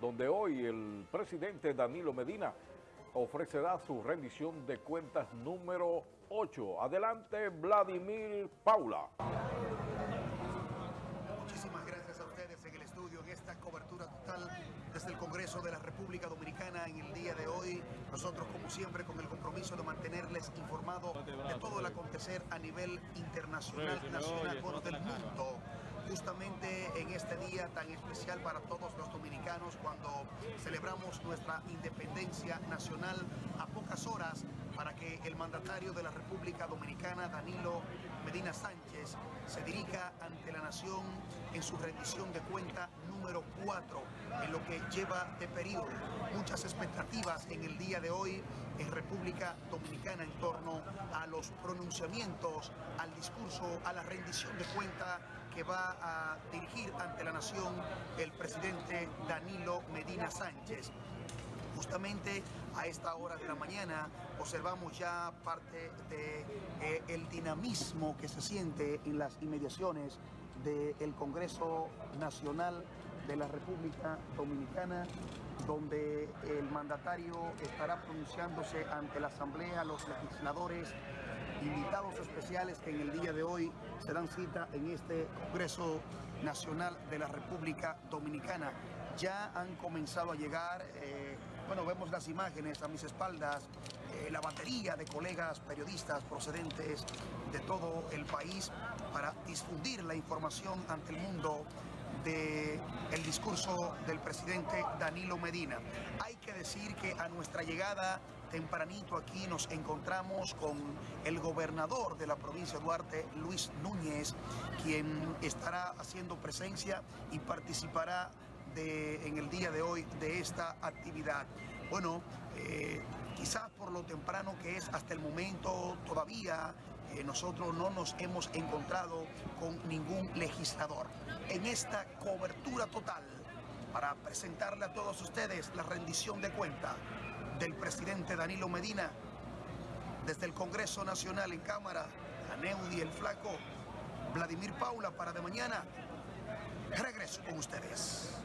donde hoy el presidente Danilo Medina ofrecerá su rendición de cuentas número 8. Adelante, Vladimir Paula. Muchísimas gracias a ustedes en el estudio, en esta cobertura total desde el Congreso de la República Dominicana en el día de hoy. Nosotros, como siempre, con el compromiso de mantenerles informados de todo el acontecer a nivel internacional, nacional, bueno, del mundo justamente en este día tan especial para todos los dominicanos cuando celebramos nuestra independencia nacional a pocas horas que el mandatario de la República Dominicana, Danilo Medina Sánchez, se dirija ante la nación en su rendición de cuenta número 4 en lo que lleva de periodo. Muchas expectativas en el día de hoy en República Dominicana en torno a los pronunciamientos, al discurso, a la rendición de cuenta que va a dirigir ante la nación el presidente Danilo Medina Sánchez. Justamente a esta hora de la mañana observamos ya parte del de, eh, dinamismo que se siente en las inmediaciones del Congreso Nacional de la República Dominicana donde el mandatario estará pronunciándose ante la Asamblea, los legisladores, invitados especiales que en el día de hoy se dan cita en este Congreso Nacional de la República Dominicana. Ya han comenzado a llegar, eh, bueno, vemos las imágenes a mis espaldas, eh, la batería de colegas periodistas procedentes de todo el país para difundir la información ante el mundo del el discurso del presidente Danilo Medina. Hay que decir que a nuestra llegada tempranito aquí nos encontramos con el gobernador de la provincia de Duarte, Luis Núñez, quien estará haciendo presencia y participará de, en el día de hoy de esta actividad. Bueno, eh, quizás por lo temprano que es hasta el momento todavía eh, nosotros no nos hemos encontrado con ningún legislador. En esta cobertura total, para presentarle a todos ustedes la rendición de cuenta del presidente Danilo Medina, desde el Congreso Nacional en Cámara, a Neudi el Flaco, Vladimir Paula para de mañana, regreso con ustedes.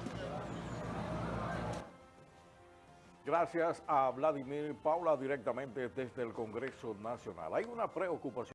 Gracias a Vladimir Paula directamente desde el Congreso Nacional. Hay una preocupación.